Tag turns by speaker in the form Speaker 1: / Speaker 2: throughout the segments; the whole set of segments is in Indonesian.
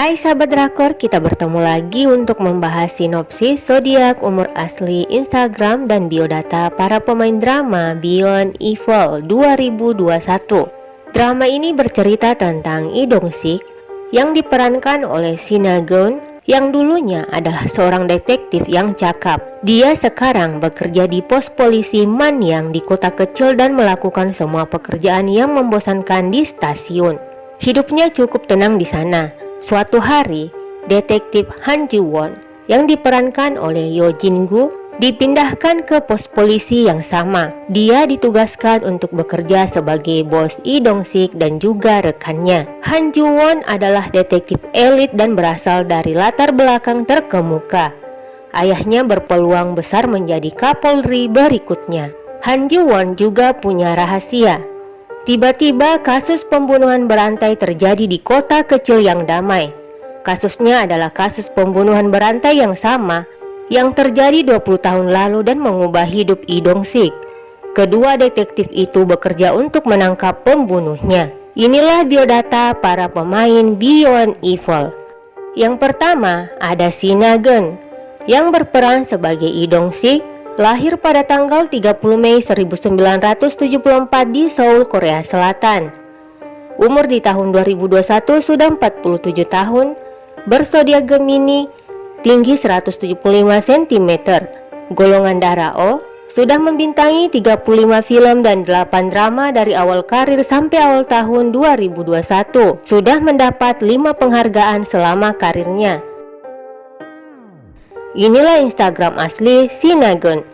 Speaker 1: Hai sahabat drakor, kita bertemu lagi untuk membahas sinopsis zodiak umur asli Instagram dan biodata para pemain drama Beyond Evil 2021. Drama ini bercerita tentang Lee Dong Sik yang diperankan oleh Sina Gun yang dulunya adalah seorang detektif yang cakap. Dia sekarang bekerja di pos polisi Manyang di kota kecil dan melakukan semua pekerjaan yang membosankan di stasiun. Hidupnya cukup tenang di sana Suatu hari, detektif Han Ji Won yang diperankan oleh Yo Jin Gu dipindahkan ke pos polisi yang sama. Dia ditugaskan untuk bekerja sebagai bos Lee Dong Sik dan juga rekannya. Han Ji Won adalah detektif elit dan berasal dari latar belakang terkemuka. Ayahnya berpeluang besar menjadi Kapolri berikutnya. Han Ji Won juga punya rahasia Tiba-tiba kasus pembunuhan berantai terjadi di kota kecil yang damai. Kasusnya adalah kasus pembunuhan berantai yang sama yang terjadi 20 tahun lalu dan mengubah hidup Idong Sik. Kedua detektif itu bekerja untuk menangkap pembunuhnya. Inilah biodata para pemain Beyond Evil. Yang pertama ada Sinagen yang berperan sebagai Idong Sik lahir pada tanggal 30 Mei 1974 di Seoul, Korea Selatan. Umur di tahun 2021 sudah 47 tahun, bersodiak Gemini, tinggi 175 cm, golongan darah O, sudah membintangi 35 film dan 8 drama dari awal karir sampai awal tahun 2021. Sudah mendapat 5 penghargaan selama karirnya. Inilah Instagram asli Sinagon.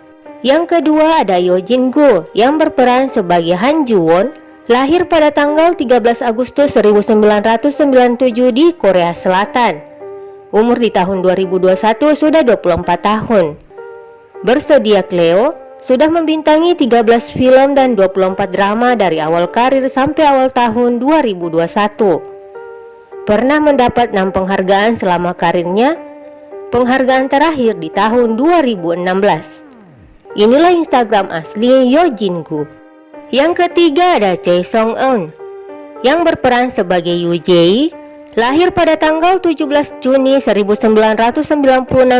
Speaker 1: Yang kedua ada Yojin Go yang berperan sebagai Han Won, lahir pada tanggal 13 Agustus 1997 di Korea Selatan. Umur di tahun 2021 sudah 24 tahun. Bersodiak Leo, sudah membintangi 13 film dan 24 drama dari awal karir sampai awal tahun 2021. Pernah mendapat 6 penghargaan selama karirnya, Penghargaan terakhir di tahun 2016. Inilah Instagram asli Yojin Gu. Yang ketiga ada Choi Song Eun yang berperan sebagai Yu Jae, lahir pada tanggal 17 Juni 1996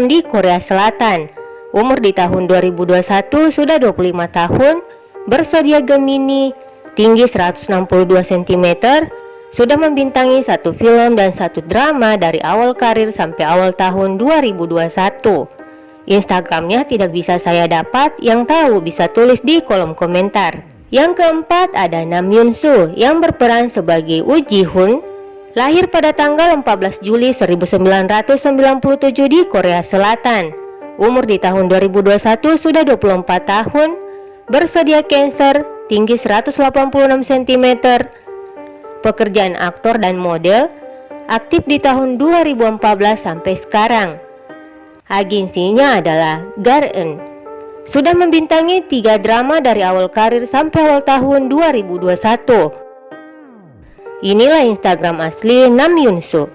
Speaker 1: di Korea Selatan. Umur di tahun 2021 sudah 25 tahun, bersodiak Gemini, tinggi 162 cm, sudah membintangi satu film dan satu drama dari awal karir sampai awal tahun 2021. Instagramnya tidak bisa saya dapat, yang tahu bisa tulis di kolom komentar. Yang keempat ada Nam Yoon Soo yang berperan sebagai Woo Ji Hoon, lahir pada tanggal 14 Juli 1997 di Korea Selatan. Umur di tahun 2021 sudah 24 tahun, bersedia cancer, tinggi 186 cm, pekerjaan aktor dan model, aktif di tahun 2014 sampai sekarang. Agensinya adalah Garen. Sudah membintangi tiga drama dari awal karir sampai awal tahun 2021. Inilah Instagram asli Nam Yoon Soo.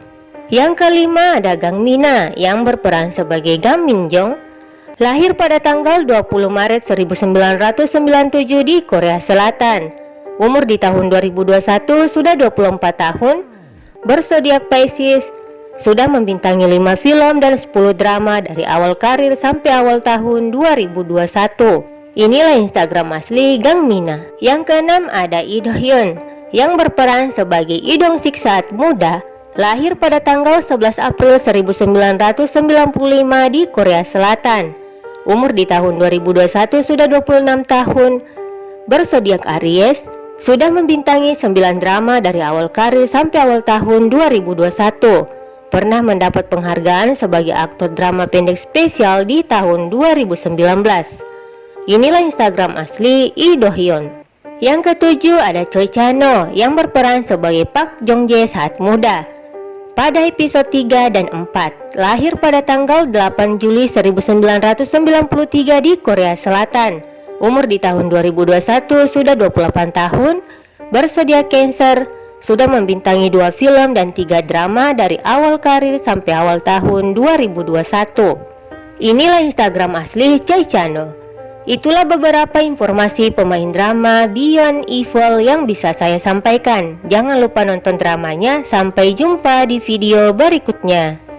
Speaker 1: Yang kelima ada Gang Mina yang berperan sebagai Gang Min Jong, lahir pada tanggal 20 Maret 1997 di Korea Selatan. Umur di tahun 2021 sudah 24 tahun, bersodiak Pisces, sudah membintangi 5 film dan 10 drama dari awal karir sampai awal tahun 2021. Inilah Instagram asli Gang Mina. Yang keenam ada Lee Do Hyun yang berperan sebagai Idong Sik saat muda, lahir pada tanggal 11 April 1995 di Korea Selatan. Umur di tahun 2021 sudah 26 tahun, bersodiak Aries, sudah membintangi 9 drama dari awal karir sampai awal tahun 2021. Pernah mendapat penghargaan sebagai aktor drama pendek spesial di tahun 2019. Inilah Instagram asli Lee Do Hyun. Yang ketujuh ada Choi Chano yang berperan sebagai Park Jong Jae saat muda. Pada episode 3 dan 4, lahir pada tanggal 8 Juli 1993 di Korea Selatan umur di tahun 2021 sudah 28 tahun, bersedia cancer, sudah membintangi dua film dan tiga drama dari awal karir sampai awal tahun 2021. Inilah Instagram asli Choi Chano. Itulah beberapa informasi pemain drama Beyond Evil yang bisa saya sampaikan. Jangan lupa nonton dramanya. Sampai jumpa di video berikutnya.